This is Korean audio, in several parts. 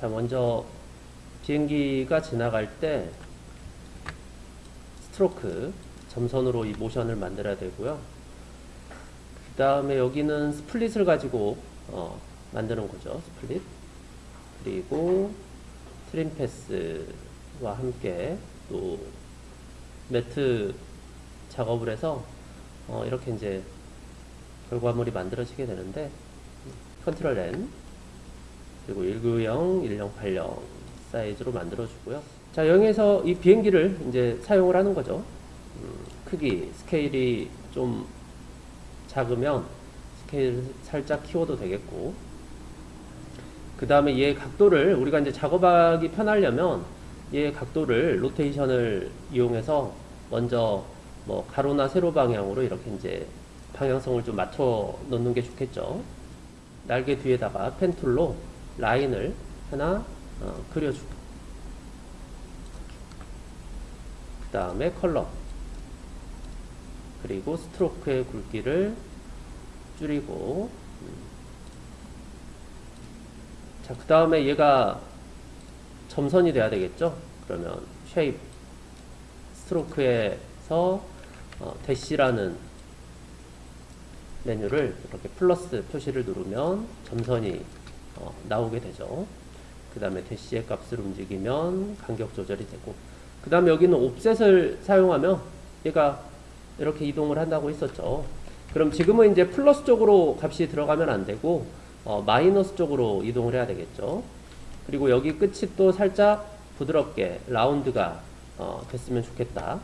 자, 먼저 비행기가 지나갈 때 stroke 점선으로 이 모션을 만들어야 되고요. 그 다음에 여기는 split을 가지고 어, 만드는 거죠. split. 그리고 trim path와 함께 또 matte 작업을 해서 어, 이렇게 이제 결과물이 만들어지게 되는데 control N 그리고 190, 1080 사이즈로 만들어주고요. 자, 여기에서 이 비행기를 이제 사용을 하는 거죠. 음, 크기, 스케일이 좀 작으면 스케일 살짝 키워도 되겠고, 그 다음에 얘 각도를 우리가 이제 작업하기 편하려면 얘 각도를 로테이션을 이용해서 먼저 뭐 가로나 세로 방향으로 이렇게 이제 방향성을 좀 맞춰 놓는 게 좋겠죠. 날개 뒤에다가 pen tool로 라인을 하나 어, 그려주고 그 다음에 컬러 그리고 stroke의 굵기를 줄이고 음. 자, 그 다음에 얘가 점선이 돼야 되겠죠? 그러면 shape 스트로크에서 어, 대시라는 메뉴를 이렇게 플러스 표시를 누르면 점선이 어, 나오게 되죠. 그 다음에 대시의 값을 움직이면 간격 조절이 되고 그 다음에 여기는 옵셋을 사용하면 얘가 이렇게 이동을 한다고 했었죠. 그럼 지금은 이제 플러스 쪽으로 값이 들어가면 안 되고 어, 마이너스 쪽으로 이동을 해야 되겠죠. 그리고 여기 끝이 또 살짝 부드럽게 라운드가 어, 됐으면 좋겠다.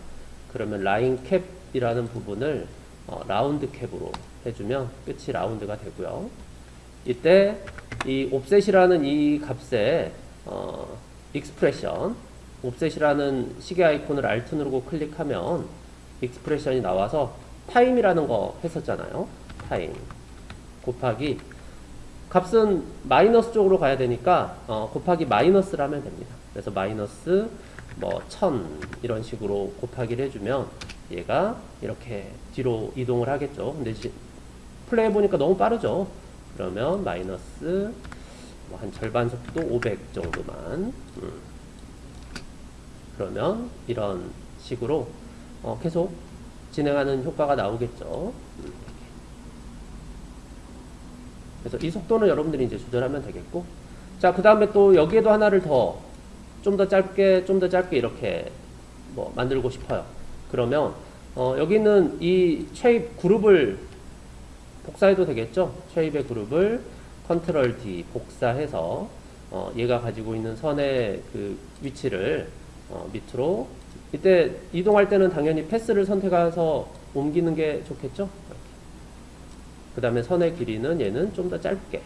그러면 line cap이라는 부분을 어, round cap으로 해주면 끝이 라운드가 되고요. 이때 이 offset이라는 이 값에 어, expression offset이라는 시계 아이콘을 Alt 누르고 클릭하면 expression이 나와서 time이라는 거 했었잖아요. time 곱하기 값은 마이너스 쪽으로 가야 되니까 어, 곱하기 마이너스를 하면 됩니다. 그래서 마이너스 뭐 1000 이런 식으로 곱하기를 해주면 얘가 이렇게 뒤로 이동을 하겠죠. 근데 플레이 해보니까 너무 빠르죠. 그러면 마이너스 뭐 한 절반 속도 500 정도만 음. 그러면 이런 식으로 어 계속 진행하는 효과가 나오겠죠. 음. 그래서 이 속도는 여러분들이 이제 조절하면 되겠고 자 그 다음에 또 여기에도 하나를 더 좀 더 짧게 좀 더 짧게 이렇게 뭐 만들고 싶어요. 그러면 어 여기는 이 shape 그룹을 복사해도 되겠죠? shape의 그룹을 control D 복사해서 어, 얘가 가지고 있는 선의 그 위치를 어, 밑으로 이때 이동할 때는 당연히 패스를 선택해서 옮기는 게 좋겠죠? 그 다음에 선의 길이는 얘는 좀 더 짧게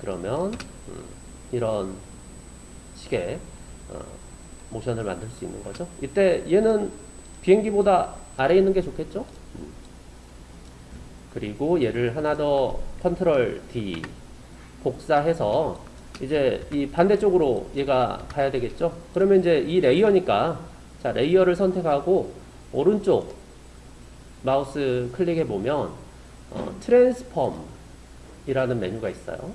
그러면 음, 이런 식의 어, 모션을 만들 수 있는 거죠. 이때 얘는 비행기보다 아래에 있는 게 좋겠죠? 그리고 얘를 하나 더 컨트롤 D 복사해서 이제 이 반대쪽으로 얘가 가야 되겠죠 그러면 이제 이 layer니까 자 layer를 선택하고 오른쪽 마우스 클릭해 보면 어, transform 이라는 메뉴가 있어요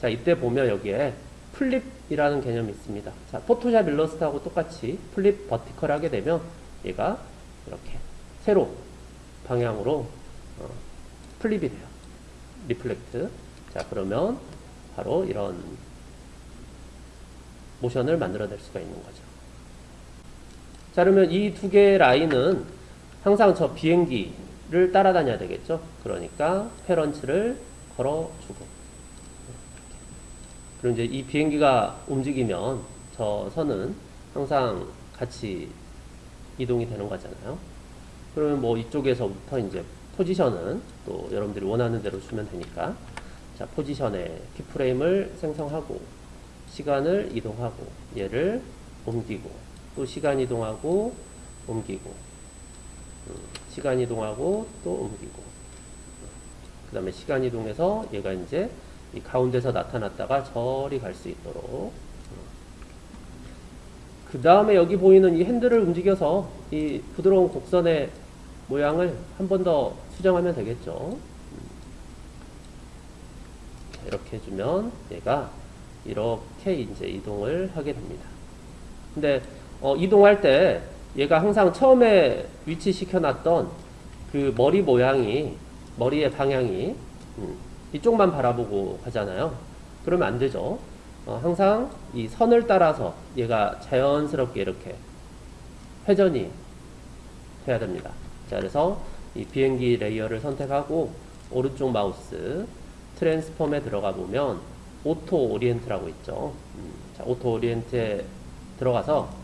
자 이때 보면 여기에 flip이라는 개념이 있습니다 자 포토샵 일러스트하고 똑같이 flip vertical 하게 되면 얘가 이렇게 세로 방향으로 어, flip이 돼요. Reflect. 자, 그러면 바로 이런 모션을 만들어낼 수가 있는 거죠. 자, 그러면 이 두 개의 라인은 항상 저 비행기 를 따라다녀야 되겠죠. 그러니까 parents를 걸어주고. 그리고 이제 이 비행기가 움직이면 저 선은 항상 같이 이동이 되는 거잖아요. 그러면 뭐 이쪽에서부터 이제 포지션은 또 여러분들이 원하는 대로 주면 되니까 자 포지션에 키프레임을 생성하고 시간을 이동하고 얘를 옮기고 또 시간 이동하고 옮기고 음, 시간 이동하고 또 옮기고 그 다음에 시간 이동해서 얘가 이제 이 가운데서 나타났다가 저리 갈 수 있도록 그 다음에 여기 보이는 이 핸들을 움직여서 이 부드러운 곡선의 모양을 한 번 더 수정하면 되겠죠. 이렇게 해주면 얘가 이렇게 이제 이동을 하게 됩니다. 근데 어, 이동할 때 얘가 항상 처음에 위치시켜놨던 그 머리 모양이 머리의 방향이 음, 이쪽만 바라보고 가잖아요. 그러면 안 되죠. 어, 항상 이 선을 따라서 얘가 자연스럽게 이렇게 회전이 돼야 됩니다. 자, 그래서 이 비행기 layer를 선택하고 오른쪽 마우스 transform에 들어가 보면 auto orient라고 있죠. 음, 자, auto orient에 들어가서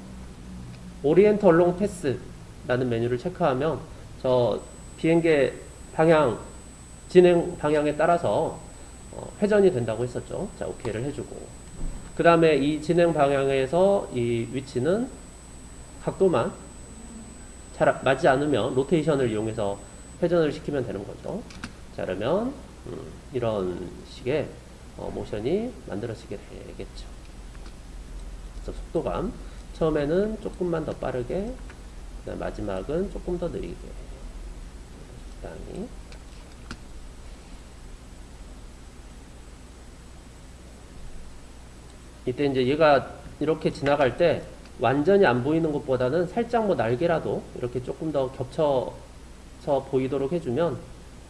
orient along path라는 메뉴를 체크하면 저 비행기 방향 진행 방향에 따라서 어, 회전이 된다고 했었죠. 자, 오케이를 해주고 그 다음에 이 진행 방향에서 이 위치는 각도만 잘 맞지 않으면 로테이션을 이용해서 회전을 시키면 되는 거죠. 자, 그러면 음, 이런 식의 어, 모션이 만들어지게 되겠죠. 그래서 속도감 처음에는 조금만 더 빠르게 그다음 마지막은 조금 더 느리게 적당히 이때 이제 얘가 이렇게 지나갈 때 완전히 안 보이는 것보다는 살짝 뭐 날개라도 이렇게 조금 더 겹쳐서 보이도록 해주면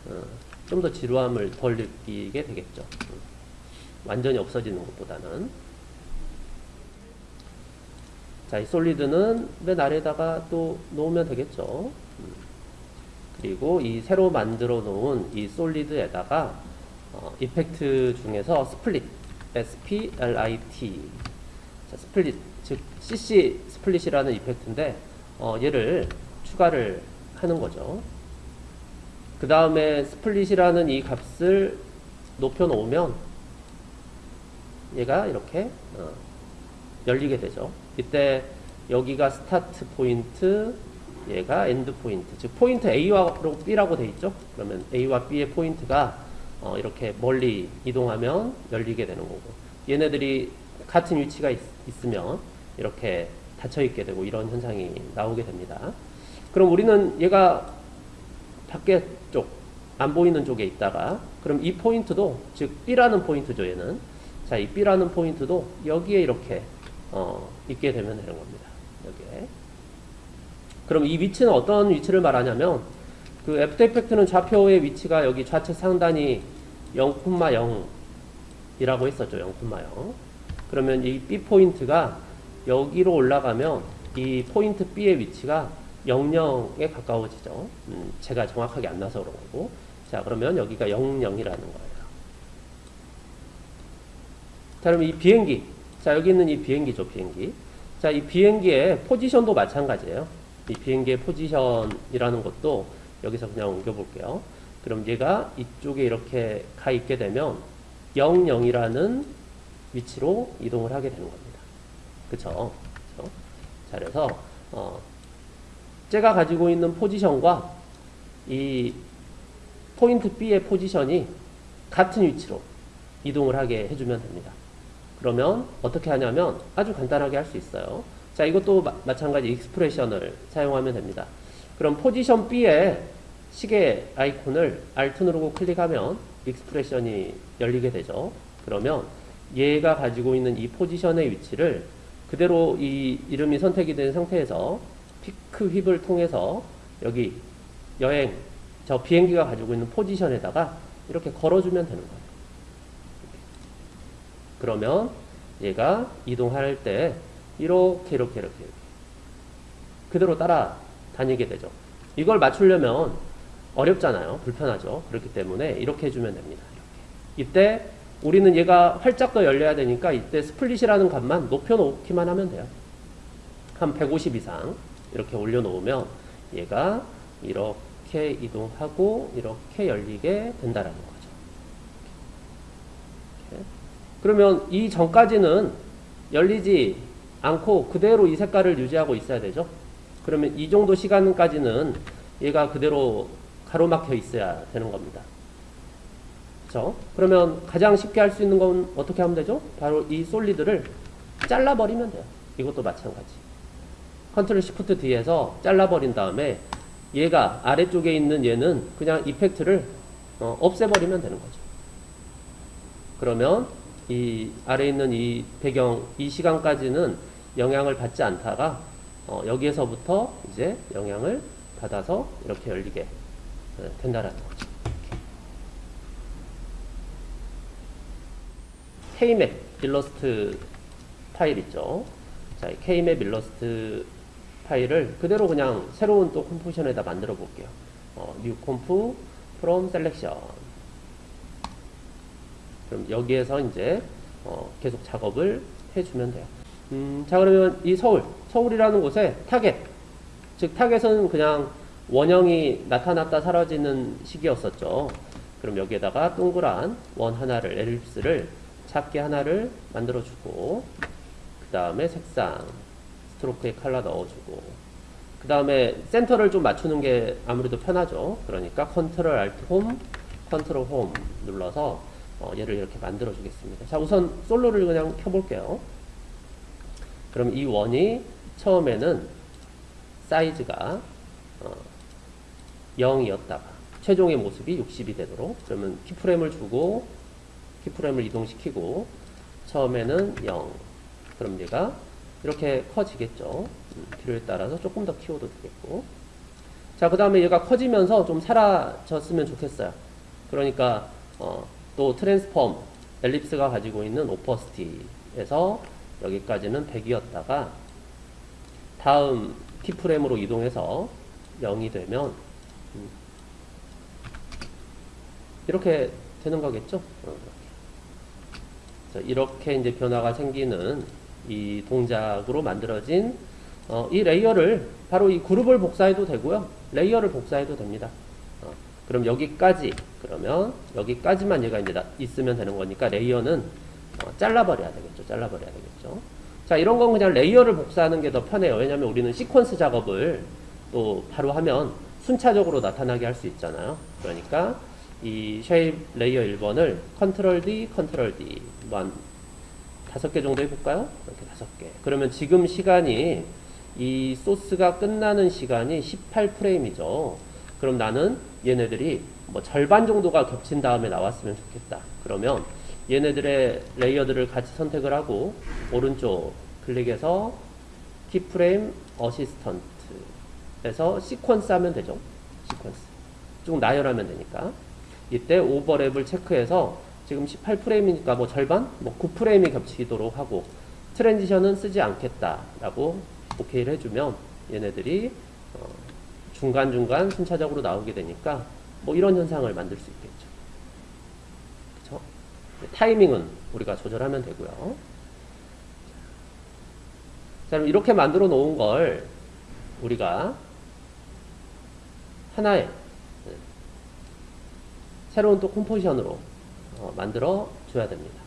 어, 좀더 지루함을 덜 느끼게 되겠죠. 음. 완전히 없어지는 것보다는. 자, 이 solid는 맨 아래다가 또 놓으면 되겠죠. 음. 그리고 이 새로 만들어 놓은 이 solid에다가 어, effect 중에서 split SPLIT 자, split 즉 CC split이라는 이펙트인데 어, 얘를 추가를 하는 거죠. 그 다음에 스플릿이라는 이 값을 높여 놓으면 얘가 이렇게 어, 열리게 되죠. 이때 여기가 start point, 얘가 end point. 즉 포인트 A와 B라고 돼 있죠. 그러면 A와 B의 포인트가 어, 이렇게 멀리 이동하면 열리게 되는 거고 얘네들이 같은 위치가 있, 으면 이렇게 닫혀 있게 되고 이런 현상이 나오게 됩니다. 그럼 우리는 얘가 밖에 쪽, 안 보이는 쪽에 있다가 그럼 이 포인트도 즉 B라는 포인트죠 얘는 자 이 B라는 포인트도 여기에 이렇게 어, 있게 되면 되는 겁니다. 여기에 그럼 이 위치는 어떤 위치를 말하냐면 그 After Effect는 좌표의 위치가 여기 좌측 상단이 0,0이라고 했었죠. 0,0. 그러면 이 B 포인트가 여기로 올라가면 이 포인트 B의 위치가 00에 가까워지죠. 음, 제가 정확하게 안 나서 그런 거고. 자, 그러면 여기가 00이라는 거예요. 자, 그럼 이 비행기. 자, 여기 있는 이 비행기죠, 비행기. 자, 이 비행기의 포지션도 마찬가지예요. 이 비행기의 포지션이라는 것도 여기서 그냥 옮겨볼게요. 그럼 얘가 이쪽에 이렇게 가 있게 되면 0, 0이라는 위치로 이동을 하게 되는 겁니다. 그쵸? 그쵸? 자, 그래서, 어, 쟤가 가지고 있는 포지션과 이 포인트 B의 포지션이 같은 위치로 이동을 하게 해주면 됩니다. 그러면 어떻게 하냐면 아주 간단하게 할 수 있어요. 자, 이것도 마, 마찬가지 expression을 사용하면 됩니다. 그럼 포지션 B에 시계 아이콘을 Alt 누르고 클릭하면 expression이 열리게 되죠. 그러면 얘가 가지고 있는 이 포지션의 위치를 그대로 이 이름이 선택이 된 상태에서 피크 휩을 통해서 여기 여행 저 비행기가 가지고 있는 포지션에다가 이렇게 걸어주면 되는 거예요. 그러면 얘가 이동할 때 이렇게 이렇게 이렇게 그대로 따라 다니게 되죠. 이걸 맞추려면 어렵잖아요. 불편하죠. 그렇기 때문에 이렇게 해주면 됩니다. 이렇게. 이때 우리는 얘가 활짝 더 열려야 되니까 이때 스플릿이라는 값만 높여놓기만 하면 돼요. 한 150 이상 이렇게 올려놓으면 얘가 이렇게 이동하고 이렇게 열리게 된다라는 거죠. 이렇게. 그러면 이 전까지는 열리지 않고 그대로 이 색깔을 유지하고 있어야 되죠. 그러면 이 정도 시간까지는 얘가 그대로 가로막혀 있어야 되는 겁니다. 그렇죠? 그러면 가장 쉽게 할 수 있는 건 어떻게 하면 되죠? 바로 이 solid를 잘라버리면 돼요. 이것도 마찬가지. Control Shift D에서 잘라버린 다음에 얘가 아래쪽에 있는 얘는 그냥 effect를 어, 없애버리면 되는 거죠. 그러면 이 아래에 있는 이 배경 이 시간까지는 영향을 받지 않다가 어, 여기에서부터 이제 영향을 받아서 이렇게 열리게 어, 된다라는 거죠. K map 일러스트 파일 있죠. 자, 이 K map 일러스트 파일을 그대로 그냥 새로운 또 composition에다 만들어 볼게요. 어, new comp from selection. 그럼 여기에서 이제 어, 계속 작업을 해주면 돼요. 음, 자 그러면 이 서울, 서울이라는 곳에 타겟, 즉 target은 그냥 원형이 나타났다 사라지는 식이었었죠. 그럼 여기에다가 동그란 원 하나를 ellipse를 작게 하나를 만들어주고 그 다음에 색상 stroke에 컬러 넣어주고 그 다음에 센터를 좀 맞추는 게 아무래도 편하죠. 그러니까 Control Alt Home, Control Home 눌러서 어, 얘를 이렇게 만들어 주겠습니다. 자 우선 솔로를 그냥 켜볼게요. 그럼 이 원이 처음에는 사이즈가 어, 0이었다가 최종의 모습이 60이 되도록 그러면 keyframe을 주고 keyframe을 이동시키고 처음에는 0 그럼 얘가 이렇게 커지겠죠 음, 필요에 따라서 조금 더 키워도 되겠고 자 그 다음에 얘가 커지면서 좀 사라졌으면 좋겠어요 그러니까 어, 또 트랜스폼 엘립스가 가지고 있는 오퍼스티에서 여기까지는 100이었다가 다음 키프레임으로 이동해서 0이 되면 음, 이렇게 되는 거겠죠? 이렇게 이제 변화가 생기는 이 동작으로 만들어진 어, 이 layer를 바로 이 그룹을 복사해도 되고요. layer를 복사해도 됩니다. 어, 그럼 여기까지 그러면 여기까지만 얘가 이제 나, 있으면 되는 거니까 layer는 어, 잘라버려야 되겠죠. 잘라버려야 되겠죠. 자 이런 건 그냥 layer를 복사하는 게 더 편해요. 왜냐하면 우리는 시퀀스 작업을 또 바로 하면 순차적으로 나타나게 할 수 있잖아요. 그러니까 이 shape layer 1번을 Control D, Control D 뭐한 다섯 개 정도 해볼까요? 이렇게 다섯 개. 그러면 지금 시간이 이 소스가 끝나는 시간이 18프레임이죠. 그럼 나는 얘네들이 뭐 절반 정도가 겹친 다음에 나왔으면 좋겠다. 그러면 얘네들의 레이어들을 같이 선택을 하고 오른쪽 클릭해서 키프레임 어시스턴트에서 시퀀스 하면 되죠. 시퀀스. 좀 나열하면 되니까. 이때 오버랩을 체크해서 지금 18프레임이니까 뭐 절반? 뭐 9프레임이 겹치도록 하고 트랜지션은 쓰지 않겠다라고 오케이를 해주면 얘네들이 어 중간중간 순차적으로 나오게 되니까 뭐 이런 현상을 만들 수 있겠죠. 그쵸? 타이밍은 우리가 조절하면 되고요. 자, 그럼 이렇게 만들어 놓은 걸 우리가 하나의 새로운 또 컴포지션으로 어, 만들어 줘야 됩니다.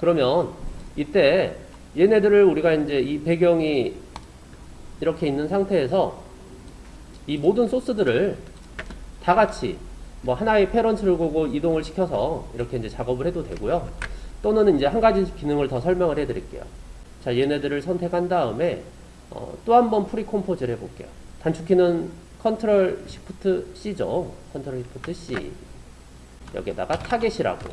그러면 이때 얘네들을 우리가 이제 이 배경이 이렇게 있는 상태에서 이 모든 소스들을 다 같이 뭐 하나의 패런트를 보고 이동을 시켜서 이렇게 이제 작업을 해도 되고요. 또는 이제 한 가지 기능을 더 설명을 해 드릴게요. 자, 얘네들을 선택한 다음에 어, 또 한 번 pre-compose를 해 볼게요. 단축키는 Control Shift C죠. Control Shift C. 여기에다가 target이라고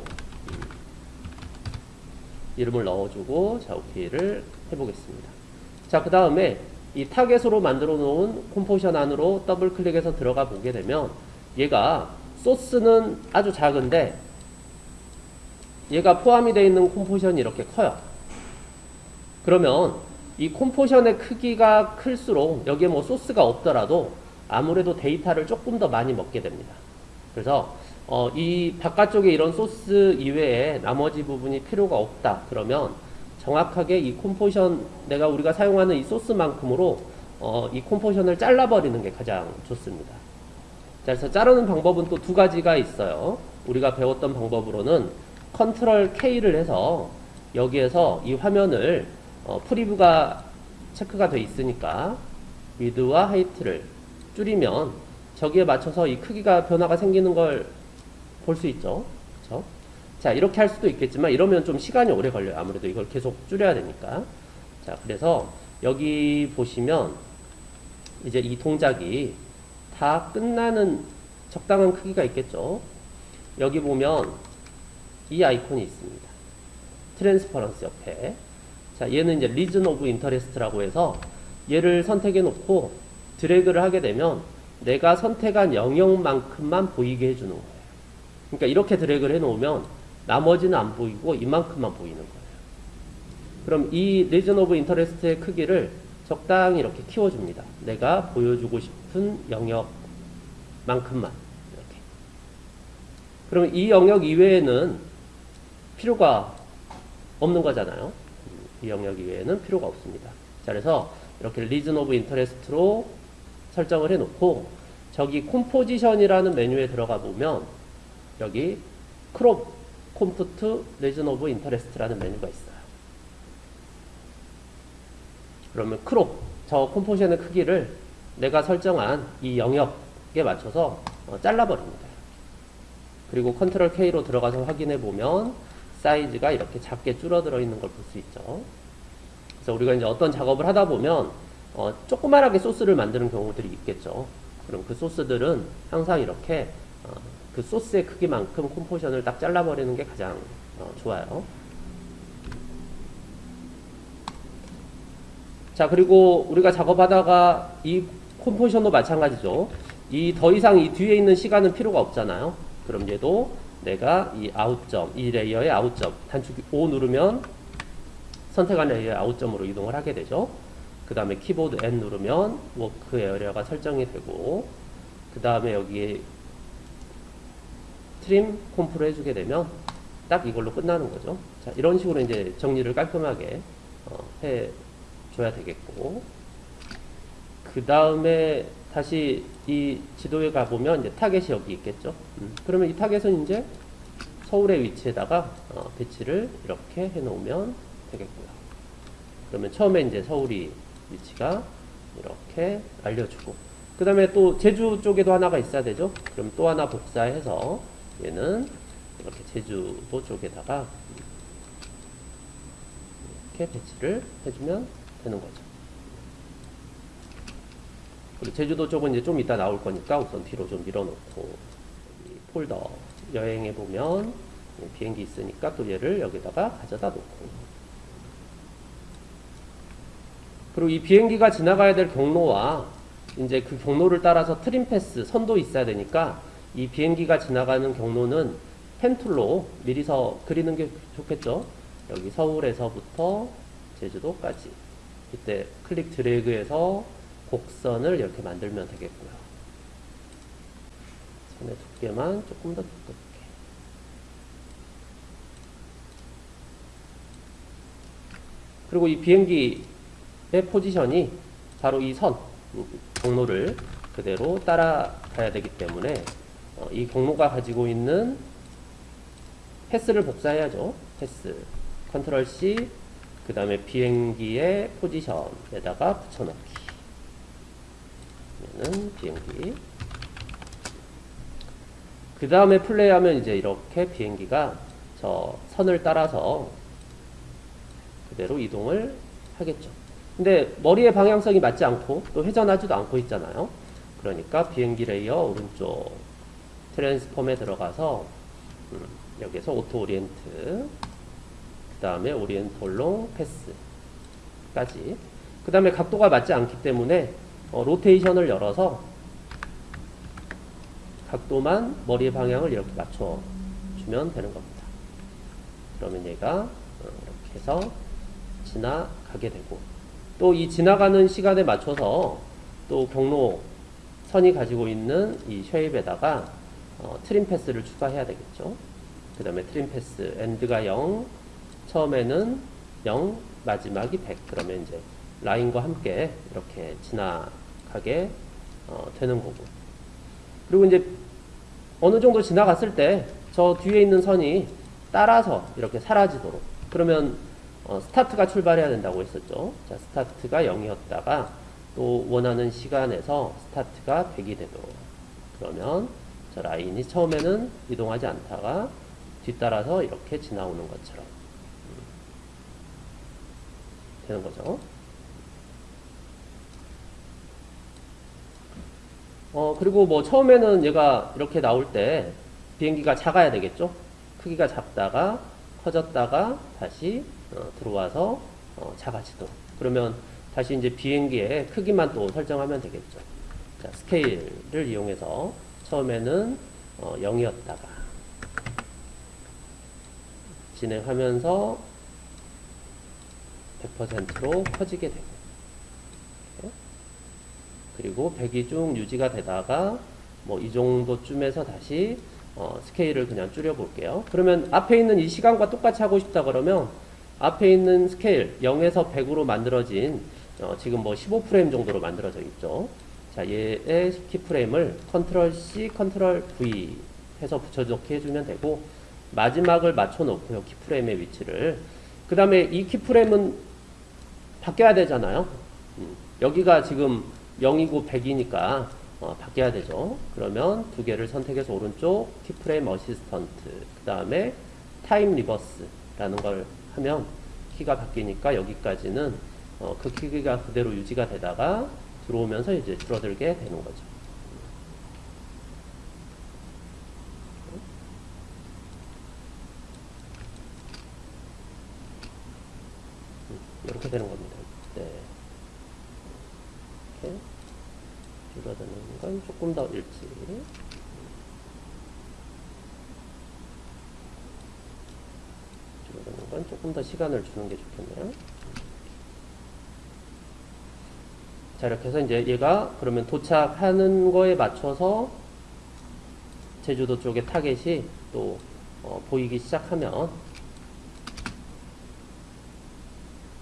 이름을 넣어주고 자 오케이를 해보겠습니다. 자 그 다음에 이 target으로 만들어 놓은 composition 안으로 더블 클릭해서 들어가 보게 되면 얘가 소스는 아주 작은데 얘가 포함이 되어 있는 composition이 이렇게 커요. 그러면 이 composition의 크기가 클수록 여기에 뭐 소스가 없더라도 아무래도 데이터를 조금 더 많이 먹게 됩니다. 그래서 어, 이 바깥쪽에 이런 소스 이외에 나머지 부분이 필요가 없다. 그러면 정확하게 이 composition 내가 우리가 사용하는 이 소스만큼으로 어, 이 composition을 잘라버리는 게 가장 좋습니다. 자, 그래서 자르는 방법은 또 두 가지가 있어요. 우리가 배웠던 방법으로는 Control K를 해서 여기에서 이 화면을 어, preview가 체크가 돼 있으니까 width와 height를 줄이면 저기에 맞춰서 이 크기가 변화가 생기는 걸 볼 수 있죠. 그렇죠? 자, 이렇게 할 수도 있겠지만 이러면 좀 시간이 오래 걸려요. 아무래도 이걸 계속 줄여야 되니까. 자, 그래서 여기 보시면 이제 이 동작이 다 끝나는 적당한 크기가 있겠죠. 여기 보면 이 아이콘이 있습니다. transparency 옆에. 자, 얘는 이제 region of interest라고 해서 얘를 선택해 놓고 드래그를 하게 되면 내가 선택한 영역만큼만 보이게 해주는 거예요. 그러니까 이렇게 드래그를 해 놓으면 나머지는 안 보이고 이만큼만 보이는 거예요. 그럼 이 region of interest의 크기를 적당히 이렇게 키워줍니다. 내가 보여주고 싶은 영역만큼만 이렇게. 그럼 이 영역 이외에는 필요가 없는 거잖아요. 이 영역 이외에는 필요가 없습니다. 자, 그래서 이렇게 region of interest로 설정을 해놓고 저기 composition이라는 메뉴에 들어가 보면 여기 crop comp to region of interest라는 메뉴가 있어요. 그러면 crop 저 composition의 크기를 내가 설정한 이 영역에 맞춰서 어, 잘라버립니다. 그리고 Control K로 들어가서 확인해 보면 사이즈가 이렇게 작게 줄어들어 있는 걸 볼 수 있죠. 그래서 우리가 이제 어떤 작업을 하다 보면 어, 조그만하게 소스를 만드는 경우들이 있겠죠. 그럼 그 소스들은 항상 이렇게 어, 그 소스의 크기만큼 composition을 딱 잘라버리는 게 가장 어, 좋아요. 자 그리고 우리가 작업하다가 이 composition도 마찬가지죠. 이 더 이상 이 뒤에 있는 시간은 필요가 없잖아요. 그럼 얘도 내가 이 out점, 이 layer의 out점 단축키 누르면 선택한 layer의 out점으로 이동을 하게 되죠. 그 다음에 키보드 N 누르면 work area가 설정이 되고 그 다음에 여기 trim comp로 해주게 되면 딱 이걸로 끝나는 거죠. 자, 이런 식으로 이제 정리를 깔끔하게 어, 해줘야 되겠고 그 다음에 다시 이 지도에 가보면 이제 타겟이 여기 있겠죠. 음, 그러면 이 타겟은 이제 서울의 위치에다가 어, 배치를 이렇게 해놓으면 되겠고요. 그러면 처음에 이제 서울이 위치가 이렇게 알려주고 그 다음에 또 제주 쪽에도 하나가 있어야 되죠. 그럼 또 하나 복사해서 얘는 이렇게 제주도 쪽에다가 이렇게 배치를 해주면 되는 거죠. 그리고 제주도 쪽은 이제 좀 이따 나올 거니까 우선 뒤로 좀 밀어놓고 이 폴더 여행해 보면 비행기 있으니까 또 얘를 여기다가 가져다 놓고 그리고 이 비행기가 지나가야 될 경로와 이제 그 경로를 따라서 트림 패스 선도 있어야 되니까 이 비행기가 지나가는 경로는 펜툴로 미리서 그리는 게 좋겠죠. 여기 서울에서부터 제주도까지 이때 클릭 드래그해서 곡선을 이렇게 만들면 되겠고요. 선의 두께만 조금 더 두껍게. 그리고 이 비행기의 포지션이 바로 이 선, 경로를 그대로 따라가야 되기 때문에 어, 이 경로가 가지고 있는 패스를 복사해야죠. 패스. 컨트롤 C, 그 다음에 비행기의 포지션에다가 붙여넣기. 얘는 비행기. 그 다음에 플레이하면 이제 이렇게 비행기가 저 선을 따라서 그대로 이동을 하겠죠. 근데 머리의 방향성이 맞지 않고 또 회전하지도 않고 있잖아요. 그러니까 비행기 layer 오른쪽 transform에 들어가서 음, 여기서 auto orient 그 다음에 orient along path까지 그 다음에 각도가 맞지 않기 때문에 어, rotation을 열어서 각도만 머리의 방향을 이렇게 맞춰주면 되는 겁니다. 그러면 얘가 어, 이렇게 해서 지나가게 되고 또 이 지나가는 시간에 맞춰서 또 경로 선이 가지고 있는 이 shape에다가 어, trim path를 추가해야 되겠죠. 그 다음에 trim path end가 0 처음에는 0 마지막이 100 그러면 이제 라인과 함께 이렇게 지나 가게 어, 되는 거고. 그리고 이제 어느 정도 지나갔을 때 저 뒤에 있는 선이 따라서 이렇게 사라지도록. 그러면 어, 스타트가 출발해야 된다고 했었죠. 자 스타트가 0이었다가 또 원하는 시간에서 스타트가 100이 되도록. 그러면 저 라인이 처음에는 이동하지 않다가 뒤따라서 이렇게 지나오는 것처럼. 음, 되는 거죠. 어, 그리고 뭐 처음에는 얘가 이렇게 나올 때 비행기가 작아야 되겠죠? 크기가 작다가 커졌다가 다시 어, 들어와서 어, 작아지도록. 그러면 다시 이제 비행기의 크기만 또 설정하면 되겠죠. 자, 스케일을 이용해서 처음에는 어, 0이었다가 진행하면서 100%로 커지게 되고 그리고 100이 쭉 유지가 되다가 뭐 이 정도쯤에서 다시 어, 스케일을 그냥 줄여 볼게요. 그러면 앞에 있는 이 시간과 똑같이 하고 싶다 그러면 앞에 있는 스케일 0에서 100으로 만들어진 어, 지금 뭐 15프레임 정도로 만들어져 있죠. 자, 얘의 키프레임을 컨트롤 C, 컨트롤 V 해서 붙여넣기 해주면 되고 마지막을 맞춰 놓고요. keyframe의 위치를. 그 다음에 이 keyframe은 바뀌어야 되잖아요. 음, 여기가 지금 0이고 100이니까 어, 바뀌어야 되죠. 그러면 두 개를 선택해서 오른쪽 keyframe assistant 그 다음에 time reverse라는 걸 하면 키가 바뀌니까 여기까지는 어, 그 키가 그대로 유지가 되다가 들어오면서 이제 줄어들게 되는 거죠. 음, 이렇게 되는 겁니다. 네. 이렇게 줄어드는 건 조금 더 일찍. 줄어드는 건 조금 더 시간을 주는 게 좋겠네요. 자, 이렇게 해서 이제 얘가 그러면 도착하는 거에 맞춰서 제주도 쪽에 타겟이 또 어, 보이기 시작하면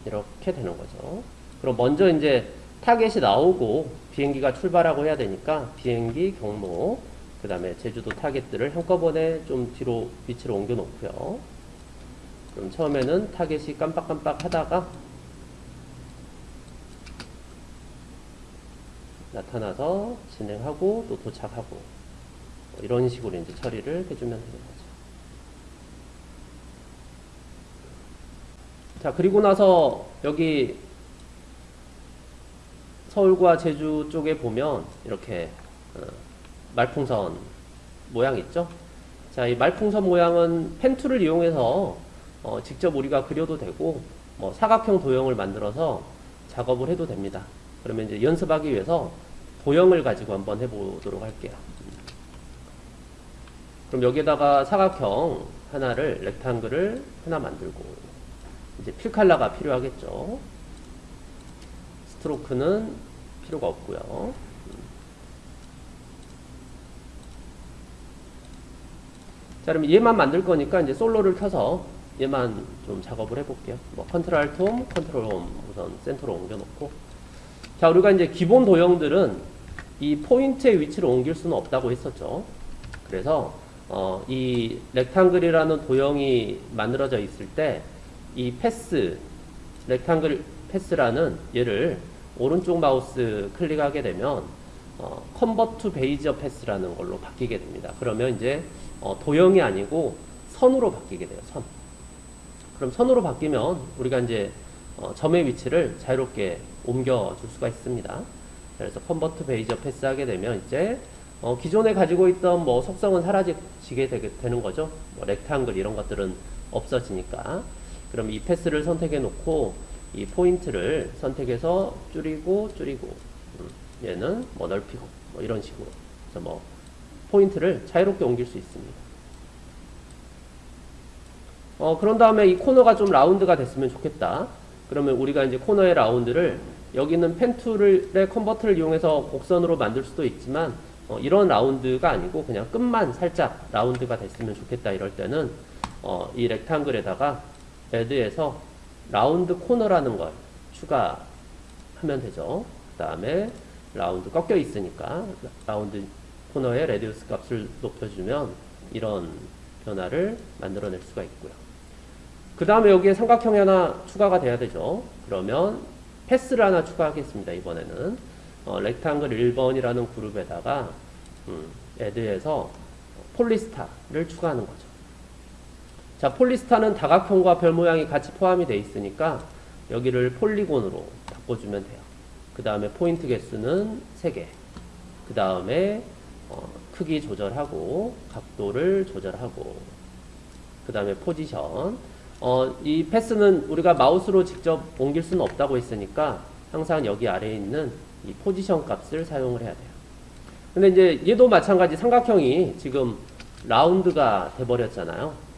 이렇게 되는 거죠. 그럼 먼저 이제 타겟이 나오고 비행기가 출발하고 해야 되니까 비행기 경로 그 다음에 제주도 타겟들을 한꺼번에 좀 뒤로 위치로 옮겨 놓고요. 그럼 처음에는 타겟이 깜빡깜빡 하다가 나타나서 진행하고 또 도착하고 뭐 이런 식으로 이제 처리를 해주면 되는 거죠. 자 그리고 나서 여기 서울과 제주 쪽에 보면 이렇게 어, 말풍선 모양 있죠? 자, 이 말풍선 모양은 펜툴을 이용해서 어, 직접 우리가 그려도 되고 뭐 사각형 도형을 만들어서 작업을 해도 됩니다. 그러면 이제 연습하기 위해서 도형을 가지고 한번 해보도록 할게요. 그럼 여기에다가 사각형 하나를 rectangle을 하나 만들고 이제 필칼라가 필요하겠죠. stroke는 필요가 없고요. 자, 그럼 얘만 만들 거니까 이제 솔로를 켜서 얘만 좀 작업을 해볼게요. 뭐 Control Home, Control Home 우선 센터로 옮겨놓고 자, 우리가 이제 기본 도형들은 이 포인트의 위치를 옮길 수는 없다고 했었죠. 그래서 어, 이 rectangle이라는 도형이 만들어져 있을 때 이 path, rectangle path라는 얘를 오른쪽 마우스 클릭하게 되면 어, convert bezier path라는 걸로 바뀌게 됩니다. 그러면 이제 어, 도형이 아니고 선으로 바뀌게 돼요. 선. 그럼 선으로 바뀌면 우리가 이제 어, 점의 위치를 자유롭게 옮겨줄 수가 있습니다. 그래서 convert bezier path 하게 되면 이제 어, 기존에 가지고 있던 뭐 속성은 사라지게 되는 거죠. 뭐 rectangle 이런 것들은 없어지니까. 그럼 이 path를 선택해 놓고 이 포인트를 선택해서 줄이고 줄이고 음, 얘는 뭐 넓히고 뭐 이런 식으로 그래서 뭐 포인트를 자유롭게 옮길 수 있습니다. 어, 그런 다음에 이 코너가 좀 라운드가 됐으면 좋겠다. 그러면 우리가 이제 코너의 라운드를 여기는 pen tool의 converter를 이용해서 곡선으로 만들 수도 있지만 어, 이런 라운드가 아니고 그냥 끝만 살짝 라운드가 됐으면 좋겠다 이럴 때는 어, 이 rectangle에다가 add에서 round corner라는 걸 추가하면 되죠. 그 다음에 라운드 꺾여 있으니까 round corner의 radius 값을 높여주면 이런 변화를 만들어낼 수가 있고요. 그 다음에 여기에 삼각형이 하나 추가가 돼야 되죠. 그러면 path를 하나 추가하겠습니다. 이번에는 어, rectangle 1번이라는 그룹에다가 음, add에서 polystar를 추가하는 거죠. 자, polystar는 다각형과 별 모양이 같이 포함이 되어 있으니까 여기를 polygon으로 바꿔주면 돼요. 그 다음에 포인트 개수는 3개. 그 다음에 어, 크기 조절하고 각도를 조절하고 그 다음에 포지션 어, 이 path는 우리가 마우스로 직접 옮길 수는 없다고 했으니까 항상 여기 아래에 있는 이 포지션 값을 사용을 해야 돼요. 근데 이제 얘도 마찬가지 삼각형이 지금 라운드가 돼버렸잖아요.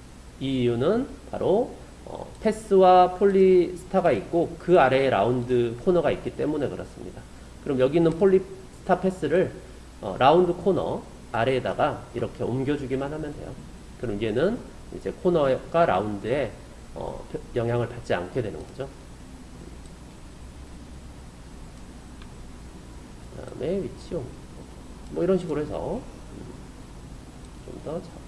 이 이유는 바로 어, path와 polystar가 있고 그 아래에 round corner가 있기 때문에 그렇습니다. 그럼 여기 있는 polystar path를 어, round corner 아래에다가 이렇게 옮겨주기만 하면 돼요. 그럼 얘는 이제 코너가 라운드에 어, 영향을 받지 않게 되는 거죠. 그 다음에 위치 옮뭐 이런 식으로 해서 좀 더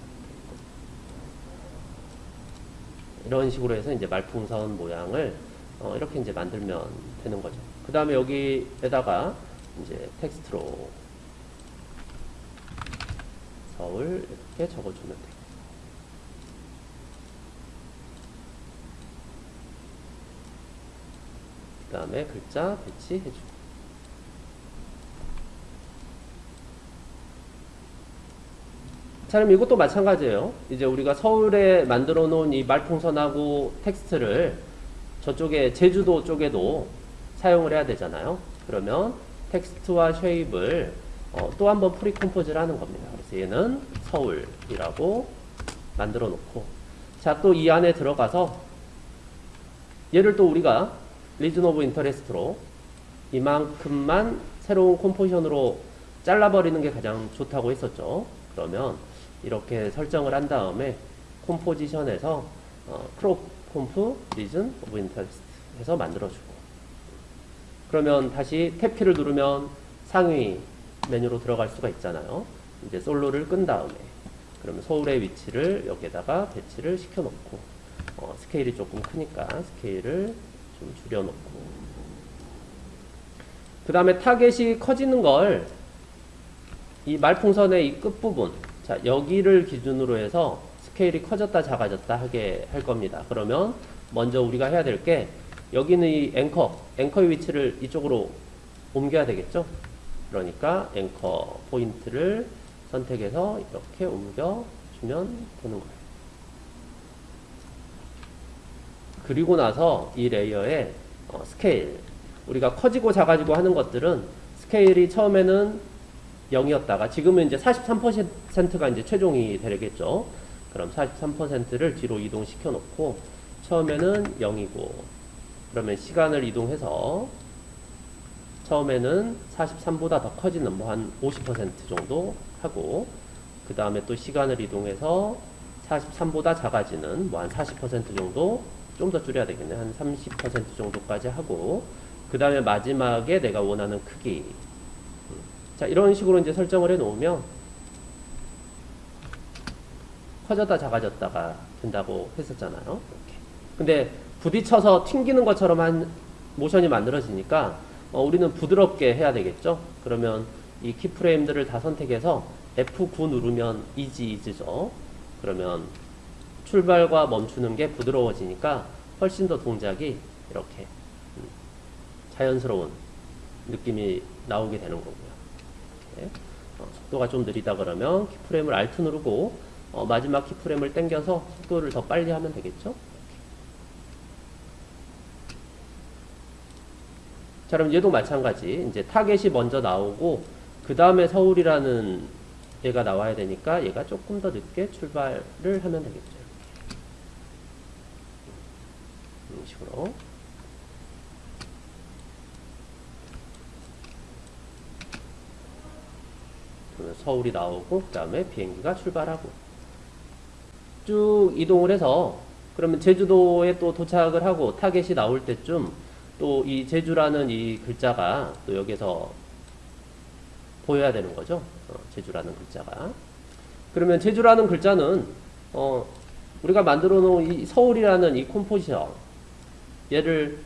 이런 식으로 해서 이제 말풍선 모양을 어, 이렇게 이제 만들면 되는 거죠. 그 다음에 여기에다가 이제 텍스트로 서울 이렇게 적어주면 돼요. 그 다음에 글자 배치해주고 자, 그럼 이것도 마찬가지예요. 이제 우리가 서울에 만들어 놓은 이 말풍선하고 텍스트를 저쪽에 제주도 쪽에도 사용을 해야 되잖아요. 그러면 텍스트와 shape을 어, 또 한 번 precompose를 하는 겁니다. 그래서 얘는 서울이라고 만들어 놓고 자, 또 이 안에 들어가서 얘를 또 우리가 region of interest로 이만큼만 새로운 컴포지션으로 잘라버리는 게 가장 좋다고 했었죠. 그러면 이렇게 설정을 한 다음에 컴포지션에서 어, crop comp region of interest 해서 만들어주고. 그러면 다시 탭키를 누르면 상위 메뉴로 들어갈 수가 있잖아요. 이제 솔로를 끈 다음에. 그러면 서울의 위치를 여기에다가 배치를 시켜놓고 어, 스케일이 조금 크니까 스케일을 좀 줄여놓고. 그 다음에 타겟이 커지는 걸 이 말풍선의 이 끝부분 자 여기를 기준으로 해서 스케일이 커졌다 작아졌다 하게 할 겁니다. 그러면 먼저 우리가 해야 될 게 여기는 이 앵커 앵커의 위치를 이쪽으로 옮겨야 되겠죠. 그러니까 anchor point를 선택해서 이렇게 옮겨주면 되는 거예요. 그리고 나서 이 레이어에 어, 스케일 우리가 커지고 작아지고 하는 것들은 스케일이 처음에는 0이었다가 지금은 이제 43%가 이제 최종이 되겠죠. 그럼 43%를 뒤로 이동시켜 놓고 처음에는 0이고 그러면 시간을 이동해서 처음에는 43보다 더 커지는 뭐 한 50% 정도 하고 그 다음에 또 시간을 이동해서 43보다 작아지는 뭐 한 40% 정도 좀 더 줄여야 되겠네 한 30% 정도까지 하고 그 다음에 마지막에 내가 원하는 크기 자 이런 식으로 이제 설정을 해 놓으면 커졌다 작아졌다가 된다고 했었잖아요 이렇게. 근데 부딪혀서 튕기는 것처럼 한 모션이 만들어지니까 어, 우리는 부드럽게 해야 되겠죠 그러면 이 키프레임들을 다 선택해서 F9 누르면 이지 이즈죠 그러면 출발과 멈추는 게 부드러워지니까 훨씬 더 동작이 이렇게 음, 자연스러운 느낌이 나오게 되는 이렇게. 어, 속도가 좀 느리다 그러면 키프레임을 Alt 누르고 어, 마지막 키프레임을 당겨서 속도를 더 빨리 하면 되겠죠? 자 그럼 얘도 마찬가지. 이제 타겟이 먼저 나오고 그 다음에 서울이라는 얘가 나와야 되니까 얘가 조금 더 늦게 출발을 하면 되겠죠. 이런 식으로 그러면 서울이 나오고 그 다음에 비행기가 출발하고 쭉 이동을 해서 그러면 제주도에 또 도착을 하고 타겟이 나올 때쯤 또 이 제주라는 이 글자가 또 여기서 보여야 되는 거죠. 어, 제주라는 글자가. 그러면 제주라는 글자는 어, 우리가 만들어 놓은 이 서울이라는 이 컴포지션 얘를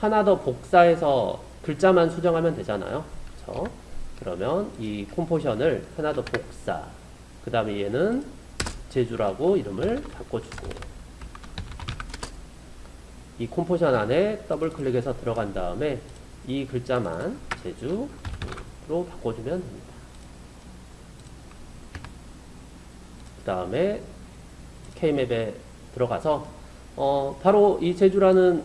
하나 더 복사해서 글자만 수정하면 되잖아요. 그렇죠? 그러면 이 컴포지션을 하나 더 복사 그 다음에 얘는 제주라고 이름을 바꿔주고 이 컴포지션 안에 더블 클릭해서 들어간 다음에 이 글자만 제주로 바꿔주면 됩니다. 그 다음에 K맵에 들어가서 어, 바로 이 제주라는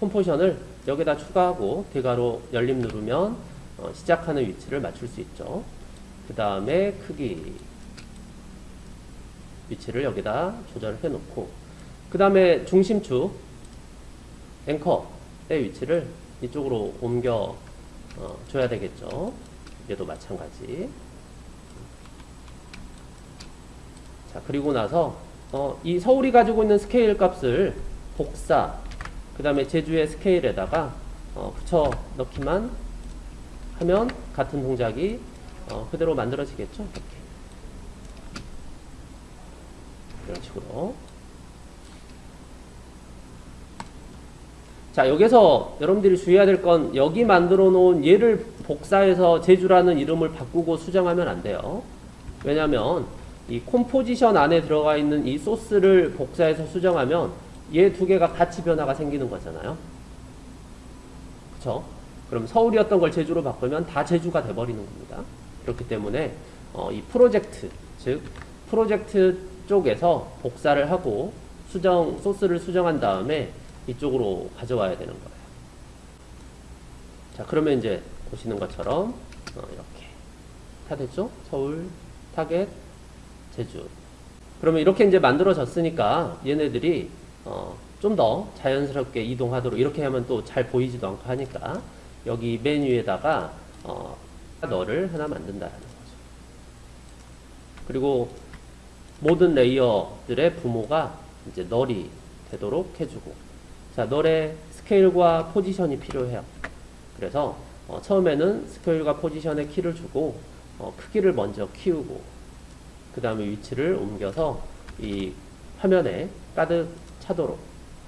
컴포지션을 여기다 추가하고 대괄호 열림 누르면 어, 시작하는 위치를 맞출 수 있죠. 그 다음에 크기 위치를 여기다 조절해 놓고 그 다음에 중심축 앵커의 위치를 이쪽으로 옮겨 어, 줘야 되겠죠. 얘도 마찬가지. 자 그리고 나서 어, 이 서울이 가지고 있는 스케일 값을 복사 그 다음에 제주의 스케일에다가 어, 붙여 넣기만 하면 같은 동작이 어, 그대로 만들어지겠죠. 이렇게 이런 식으로 자 여기서 여러분들이 주의해야 될 건 여기 만들어 놓은 얘를 복사해서 제주라는 이름을 바꾸고 수정하면 안 돼요. 왜냐면 이 콤포지션 안에 들어가 있는 이 소스를 복사해서 수정하면 얘 두 개가 같이 변화가 생기는 거잖아요. 그쵸? 그럼 서울이었던 걸 제주로 바꾸면 다 제주가 돼버리는 겁니다. 그렇기 때문에 어, 이 프로젝트, 즉 프로젝트 쪽에서 복사를 하고 수정 소스를 수정한 다음에 이쪽으로 가져와야 되는 거예요. 자, 그러면 이제 보시는 것처럼 어, 이렇게 다 됐죠? 서울, 타겟, 제주. 그러면 이렇게 이제 만들어졌으니까 얘네들이 어, 좀 더 자연스럽게 이동하도록 이렇게 하면 또 잘 보이지도 않고 하니까 여기 메뉴에다가 어, 너를 하나 만든다라는 거죠. 그리고 모든 레이어들의 부모가 이제 널이 되도록 해주고 자 널의 스케일과 포지션이 필요해요. 그래서 어, 처음에는 스케일과 포지션에 키를 주고 어, 크기를 먼저 키우고 그 다음에 위치를 옮겨서 이 화면에 가득 차도록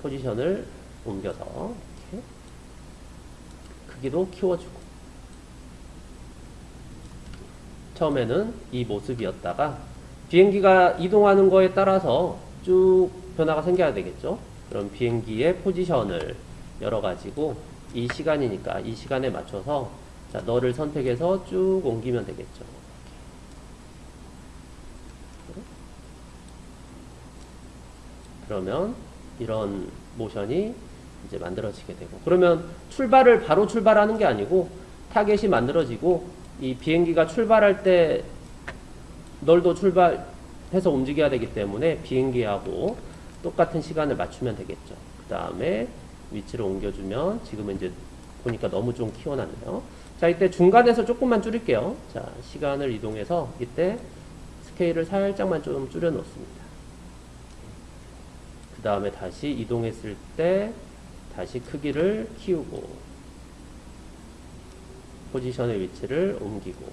포지션을 옮겨서 크기도 키워주고 처음에는 이 모습이었다가 비행기가 이동하는 거에 따라서 쭉 변화가 생겨야 되겠죠. 그럼 비행기의 포지션을 열어가지고 이 시간이니까 이 시간에 맞춰서 자 너를 선택해서 쭉 옮기면 되겠죠. 그러면 이런 모션이 이제 만들어지게 되고 그러면 출발을 바로 출발하는 게 아니고 타겟이 만들어지고 이 비행기가 출발할 때 널도 출발해서 움직여야 되기 때문에 비행기하고 똑같은 시간을 맞추면 되겠죠. 그 다음에 위치를 옮겨주면 지금은 이제 보니까 너무 좀 키워놨네요. 자 이때 중간에서 조금만 줄일게요. 자 시간을 이동해서 이때 스케일을 살짝만 좀 줄여 놓습니다. 그 다음에 다시 이동했을 때 다시 크기를 키우고 포지션의 위치를 옮기고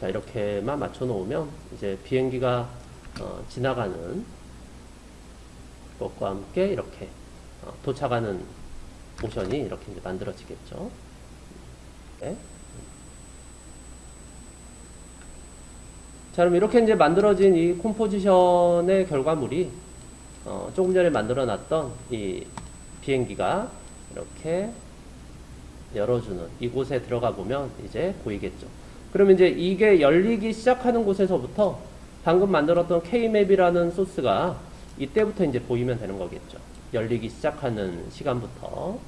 자 이렇게만 맞춰 놓으면 이제 비행기가 어, 지나가는 것과 함께 이렇게 어, 도착하는 모션이 이렇게 이제 만들어지겠죠. 네. 자, 그럼 이렇게 이제 만들어진 이 콤포지션의 결과물이 어, 조금 전에 만들어 놨던 이 비행기가 이렇게 열어주는 이곳에 들어가 보면 이제 보이겠죠. 그러면 이제 이게 열리기 시작하는 곳에서부터 방금 만들었던 K맵이라는 소스가 이때부터 이제 보이면 되는 거겠죠. 열리기 시작하는 시간부터.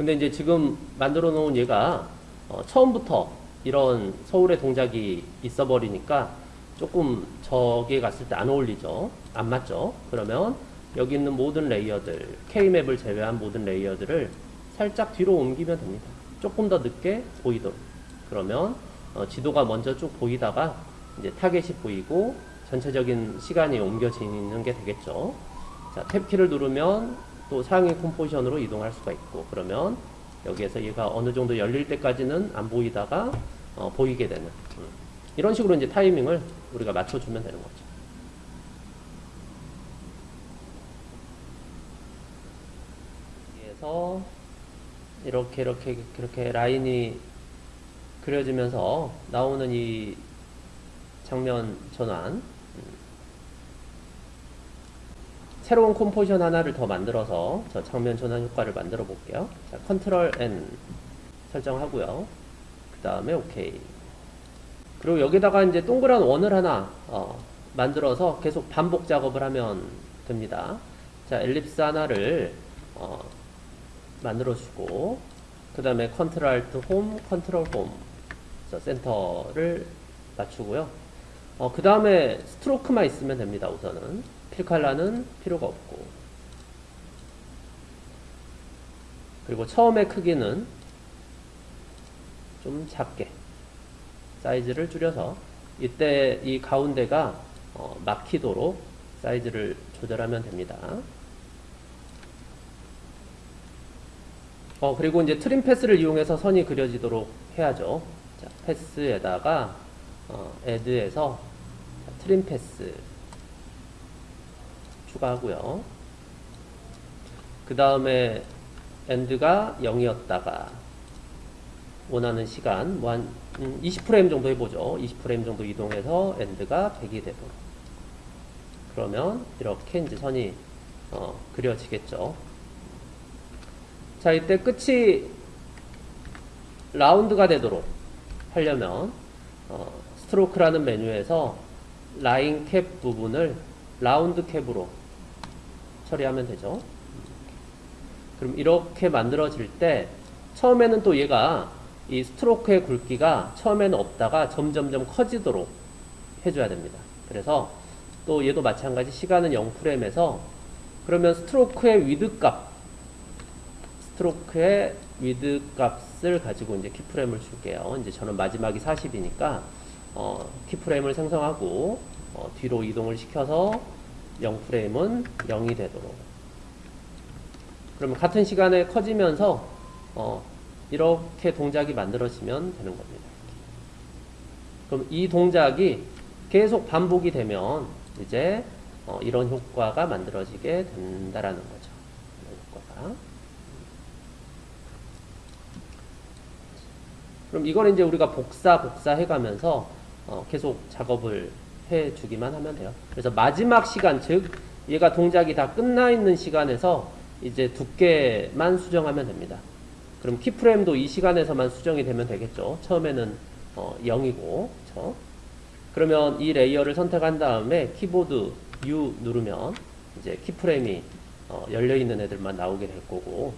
근데 이제 지금 만들어 놓은 얘가 어, 처음부터 이런 서울의 동작이 있어 버리니까 조금 저기에 갔을 때 안 어울리죠. 안 맞죠. 그러면 여기 있는 모든 레이어들, K맵을 제외한 모든 layer들을 살짝 뒤로 옮기면 됩니다. 조금 더 늦게 보이도록. 그러면 어, 지도가 먼저 쭉 보이다가 이제 타겟이 보이고 전체적인 시간이 옮겨지는 게 되겠죠. 자, tab키를 누르면 또 상위 composition으로 이동할 수가 있고 그러면 여기에서 얘가 어느 정도 열릴 때까지는 안 보이다가 어, 보이게 되는 음. 이런 식으로 이제 타이밍을 우리가 맞춰주면 되는 거죠. 그래서 이렇게 이렇게 이렇게 라인이 그려지면서 나오는 이 장면 전환 새로운 composition 하나를 더 만들어서 저 장면 전환 효과를 만들어 볼게요. 자, control N 설정하고요. 그 다음에 OK. 그리고 여기다가 이제 동그란 원을 하나 어, 만들어서 계속 반복 작업을 하면 됩니다. 자, ellipse 하나를 어, 만들어 주고 그 다음에 control alt home, control home 센터를 맞추고요. 어, 그 다음에 스트로크만 있으면 됩니다. 우선은 필 컬러는 필요가 없고 그리고 처음에 크기는 좀 작게 사이즈를 줄여서 이때 이 가운데가 어, 막히도록 사이즈를 조절하면 됩니다. 어, 그리고 이제 트림 패스를 이용해서 선이 그려지도록 해야죠. 자, path에다가 어, 자, trim path 추가하고요. 그 다음에 end가 0이었다가 원하는 시간 뭐한 20프레임 정도 해보죠. 20프레임 정도 이동해서 end가 100이 되도록 그러면 이렇게 이제 선이 어, 그려지겠죠. 자 이때 끝이 round가 되도록 하려면 어, stroke라는 메뉴에서 line cap 부분을 round cap으로 처리하면 되죠. 그럼 이렇게 만들어질 때 처음에는 또 얘가 이 stroke의 굵기가 처음에는 없다가 점점점 커지도록 해줘야 됩니다. 그래서 또 얘도 마찬가지 시간은 0프레임에서 그러면 stroke의 width 값 stroke의 width 값을 가지고 이제 keyframe을 줄게요. 이제 저는 마지막이 40이니까 어, keyframe을 생성하고 어, 뒤로 이동을 시켜서 0프레임은 0이 되도록 그러면 같은 시간에 커지면서 어, 이렇게 동작이 만들어지면 되는 겁니다. 그럼 이 동작이 계속 반복이 되면 이제 어, 이런 효과가 만들어지게 된다라는 거죠. 효과가. 그럼 이걸 이제 우리가 복사 복사 해가면서 어, 계속 작업을 해주기만 하면 돼요. 그래서 마지막 시간 즉 얘가 동작이 다 끝나 있는 시간에서 이제 두께만 수정하면 됩니다. 그럼 키프레임도 이 시간에서만 수정이 되면 되겠죠. 처음에는 어, 0이고 그렇죠? 그러면 이 layer를 선택한 다음에 키보드 U 누르면 이제 keyframe이 어, 열려있는 애들만 나오게 될 거고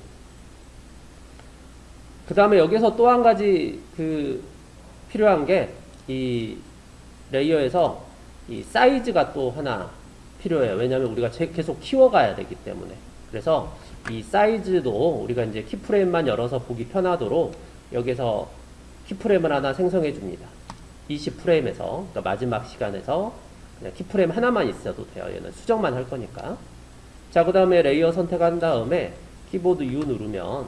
그 다음에 여기서 또 한 가지 그 필요한 게 이 layer에서 이 사이즈가 또 하나 필요해요. 왜냐하면 우리가 계속 키워가야 되기 때문에 그래서 이 사이즈도 우리가 이제 keyframe만 열어서 보기 편하도록 여기서 keyframe을 하나 생성해 줍니다. 20프레임에서 그러니까 마지막 시간에서 그냥 keyframe 하나만 있어도 돼요. 얘는 수정만 할 거니까. 자, 그 다음에 layer 선택한 다음에 키보드 U 누르면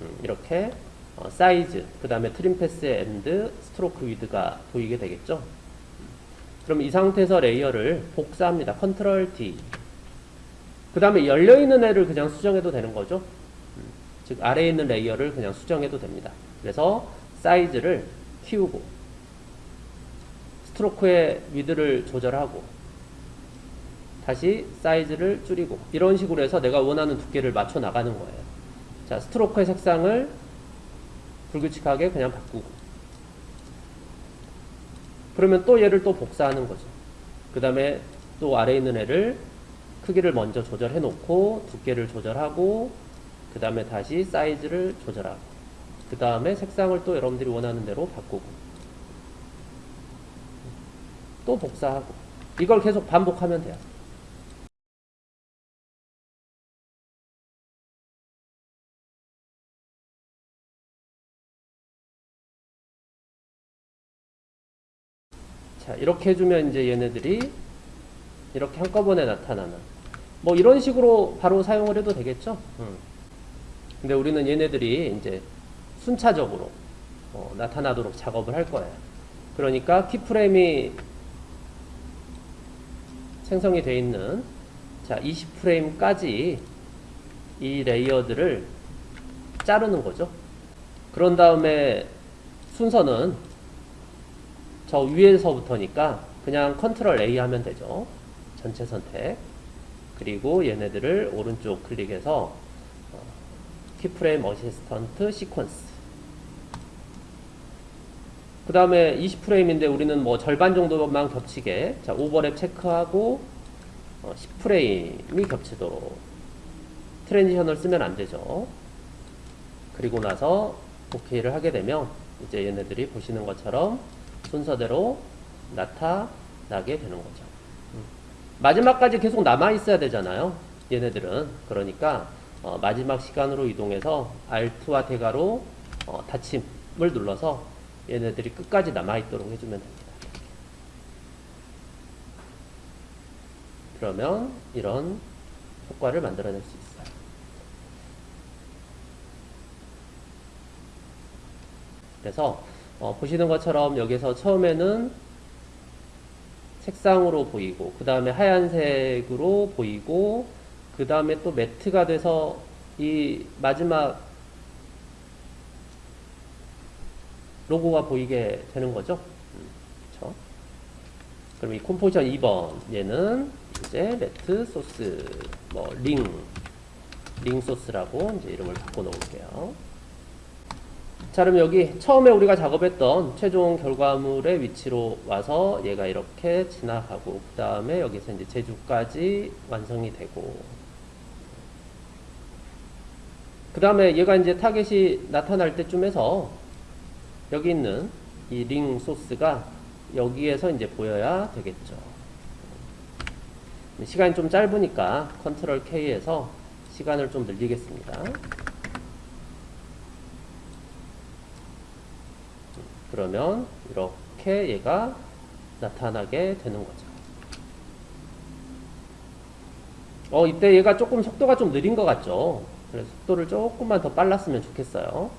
음, 이렇게 어, 사이즈, 그 다음에 trim path의 end, stroke width가 보이게 되겠죠. 그럼 이 상태에서 layer를 복사합니다. control D. 그 다음에 열려있는 애를 그냥 수정해도 되는 거죠. 음, 즉 아래에 있는 layer를 그냥 수정해도 됩니다. 그래서 사이즈를 키우고 stroke의 width를 조절하고 다시 사이즈를 줄이고 이런 식으로 해서 내가 원하는 두께를 맞춰 나가는 거예요. 자, stroke의 색상을 불규칙하게 그냥 바꾸고 그러면 또 얘를 또 복사하는 거죠. 그 다음에 또 아래에 있는 애를 크기를 먼저 조절해 놓고 두께를 조절하고 그 다음에 다시 사이즈를 조절하고 그 다음에 색상을 또 여러분들이 원하는 대로 바꾸고 또 복사하고 이걸 계속 반복하면 돼요. 자, 이렇게 해주면 이제 얘네들이 이렇게 한꺼번에 나타나는 뭐 이런 식으로 바로 사용을 해도 되겠죠. 음. 근데 우리는 얘네들이 이제 순차적으로 어, 나타나도록 작업을 할 거예요. 그러니까 키프레임이 생성이 되어 있는 자 20프레임까지 이 레이어들을 자르는 거죠. 그런 다음에 순서는 저 위에서부터니까 그냥 control A 하면 되죠. 전체 선택. 그리고 얘네들을 오른쪽 클릭해서 keyframe assistant sequence 그 다음에 20프레임인데 우리는 뭐 절반 정도만 겹치게 자 overlap 체크하고 어, 10프레임이 겹치도록 트랜지션을 쓰면 안 되죠 그리고 나서 OK를 하게 되면 이제 얘네들이 보시는 것처럼 순서대로 나타나게 되는 거죠 음. 마지막까지 계속 남아 있어야 되잖아요 얘네들은 그러니까 어, 마지막 시간으로 이동해서 Alt와 대가로 어, 닫힘을 눌러서 얘네들이 끝까지 남아있도록 해주면 됩니다. 그러면 이런 효과를 만들어낼 수 있어요. 그래서 어, 보시는 것처럼 여기서 처음에는 색상으로 보이고 그 다음에 하얀색으로 보이고 그 다음에 또 매트가 돼서 이 마지막 로고가 보이게 되는 거죠. 그렇죠? 그럼 이 composition 2번 얘는 이제 matte source 뭐 ring, ring source라고 이제 이름을 바꿔 놓을게요. 자 그럼 여기 처음에 우리가 작업했던 최종 결과물의 위치로 와서 얘가 이렇게 지나가고 그 다음에 여기서 이제 제주까지 완성이 되고 그 다음에 얘가 이제 타겟이 나타날 때쯤에서 여기 있는 이 링 소스가 여기에서 이제 보여야 되겠죠. 시간이 좀 짧으니까 컨트롤 K에서 시간을 좀 늘리겠습니다. 그러면 이렇게 얘가 나타나게 되는 거죠. 어, 이때 얘가 조금 속도가 좀 느린 것 같죠? 그래서 속도를 조금만 더 빨랐으면 좋겠어요.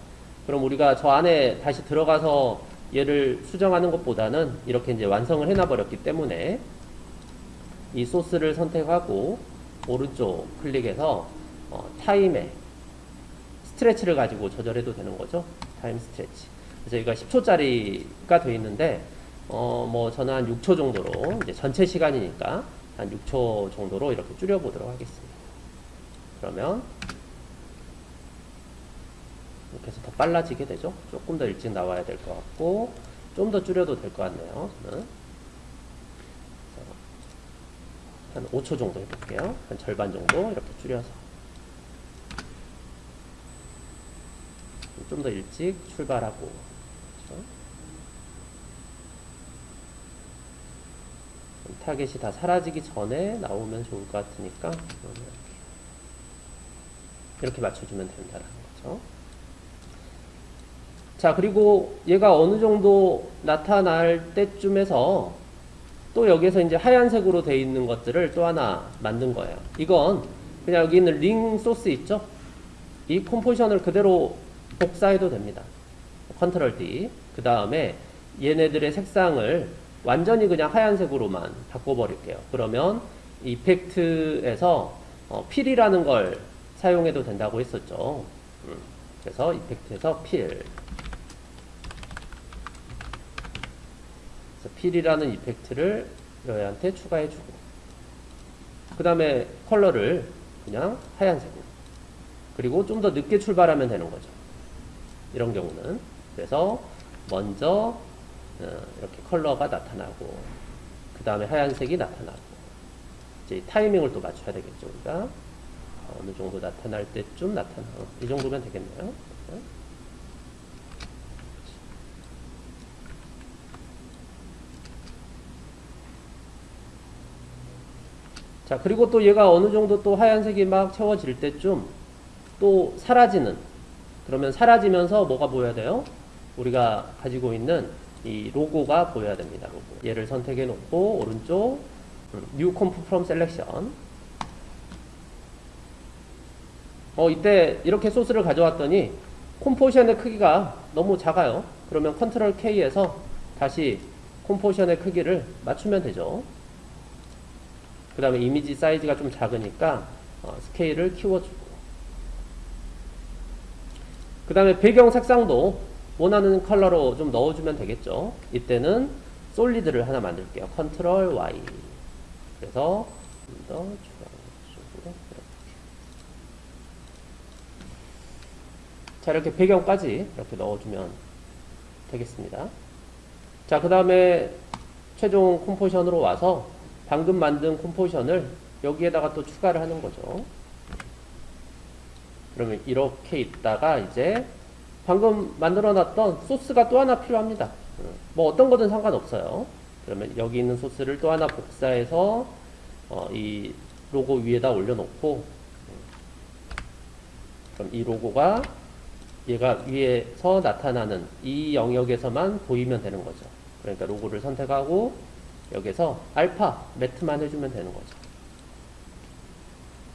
그럼 우리가 저 안에 다시 들어가서 얘를 수정하는 것보다는 이렇게 이제 완성을 해놔 버렸기 때문에 이 소스를 선택하고 오른쪽 클릭해서 어, time에 stretch를 가지고 조절해도 되는 거죠. time stretch. 여기가 10초짜리가 되어 있는데 어, 뭐 저는 한 6초 정도로 이제 전체 시간이니까 한 6초 정도로 이렇게 줄여보도록 하겠습니다. 그러면 이렇게 해서 더 빨라지게 되죠. 조금 더 일찍 나와야 될 것 같고 좀 더 줄여도 될 것 같네요. 한 5초 정도 해볼게요. 한 절반 정도 이렇게 줄여서 좀 더 일찍 출발하고? 타겟이 다 사라지기 전에 나오면 좋을 것 같으니까 이렇게, 맞춰주면 된다는 거죠. 자, 그리고 얘가 어느 정도 나타날 때쯤에서 또 여기에서 이제 하얀색으로 되어 있는 것들을 또 하나 만든 거예요. 이건 그냥 여기 있는 링 소스 있죠? 이 컴포지션을 그대로 복사해도 됩니다. 컨트롤 D. 그 다음에 얘네들의 색상을 완전히 그냥 하얀색으로만 바꿔버릴게요. 그러면 이펙트에서 어, 필이라는 걸 사용해도 된다고 했었죠. 음, 그래서 이펙트에서 필. 필이라는 이펙트를 여기한테 추가해주고 그 다음에 컬러를 그냥 하얀색으로 그리고 좀 더 늦게 출발하면 되는 거죠 이런 경우는 그래서 먼저 어, 이렇게 컬러가 나타나고 그 다음에 하얀색이 나타나고. 이제 타이밍을 또 맞춰야 되겠죠 우리가. 어느 정도 나타날 때쯤 나타나고 이 정도면 되겠네요. 자, 그리고 또 얘가 어느 정도 또 하얀색이 막 채워질 때쯤 또 사라지는 그러면 사라지면서 뭐가 보여야 돼요? 우리가 가지고 있는 이 로고가 보여야 됩니다. 로고. 얘를 선택해 놓고 오른쪽 음, New Comp from Selection 어 이때 이렇게 소스를 가져왔더니 컴포지션의 크기가 너무 작아요. 그러면 컨트롤 K에서 다시 컴포지션의 크기를 맞추면 되죠. 그 다음에 이미지 사이즈가 좀 작으니까 어, 스케일을 키워주고 그 다음에 배경 색상도 원하는 컬러로 좀 넣어주면 되겠죠. 이때는 solid를 하나 만들게요. 컨트롤 Y. 그래서 좀더 주황색으로. 자 이렇게 배경까지 이렇게 넣어주면 되겠습니다. 자 그 다음에 최종 컴포지션으로 와서 방금 만든 컴포지션을 여기에다가 또 추가를 하는 거죠. 그러면 이렇게 있다가 이제 방금 만들어 놨던 소스가 또 하나 필요합니다. 뭐 어떤 거든 상관없어요. 그러면 여기 있는 소스를 또 하나 복사해서 어, 이 로고 위에다 올려놓고 그럼 이 로고가 얘가 위에서 나타나는 이 영역에서만 보이면 되는 거죠. 그러니까 로고를 선택하고 여기서 알파 매트만 해주면 되는 거죠.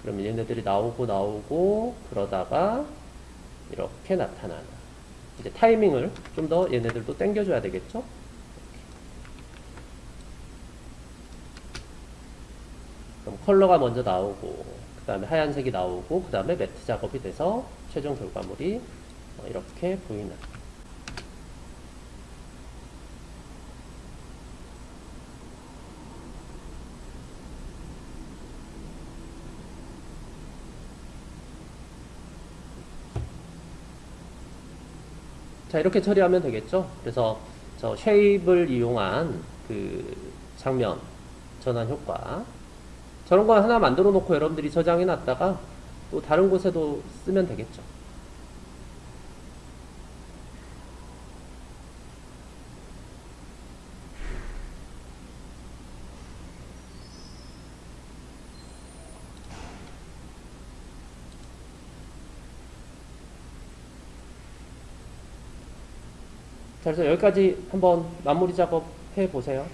그러면 얘네들이 나오고 나오고 그러다가 이렇게 나타나는 이제 타이밍을 좀 더 얘네들도 당겨줘야 되겠죠? 그럼 컬러가 먼저 나오고 그 다음에 하얀색이 나오고 그 다음에 매트 작업이 돼서 최종 결과물이 어, 이렇게 보이는 자 이렇게 처리하면 되겠죠? 그래서 저 쉐입을 이용한 그 장면 전환 효과. 저런 거 하나 만들어 놓고 여러분들이 저장해 놨다가 또 다른 곳에도 쓰면 되겠죠 자, 그래서 여기까지 한번 마무리 작업 해 보세요.